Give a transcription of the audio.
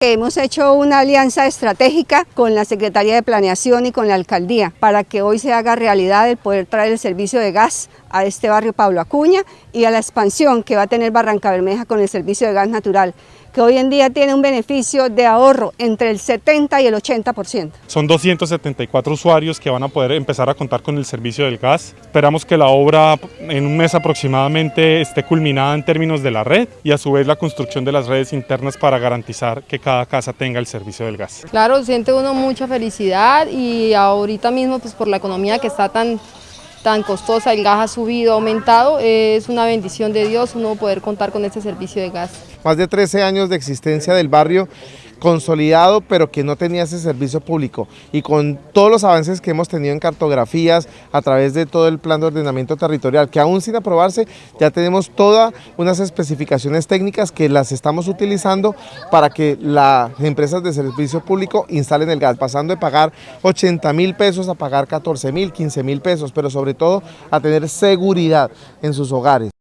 Hemos hecho una alianza estratégica con la Secretaría de Planeación y con la Alcaldía para que hoy se haga realidad el poder traer el servicio de gas a este barrio Pablo Acuña y a la expansión que va a tener Barranca Bermeja con el servicio de gas natural, que hoy en día tiene un beneficio de ahorro entre el 70 y el 80%. Son 274 usuarios que van a poder empezar a contar con el servicio del gas. Esperamos que la obra en un mes aproximadamente esté culminada en términos de la red y a su vez la construcción de las redes internas para garantizar que cada casa tenga el servicio del gas. Claro, siente uno mucha felicidad y ahorita mismo pues por la economía que está tan tan costosa, el gas ha subido, ha aumentado, es una bendición de Dios uno poder contar con este servicio de gas. Más de 13 años de existencia del barrio consolidado, pero que no tenía ese servicio público. Y con todos los avances que hemos tenido en cartografías, a través de todo el plan de ordenamiento territorial, que aún sin aprobarse, ya tenemos todas unas especificaciones técnicas que las estamos utilizando para que las empresas de servicio público instalen el gas, pasando de pagar 80 mil pesos a pagar 14 mil, 15 mil pesos, pero sobre todo a tener seguridad en sus hogares.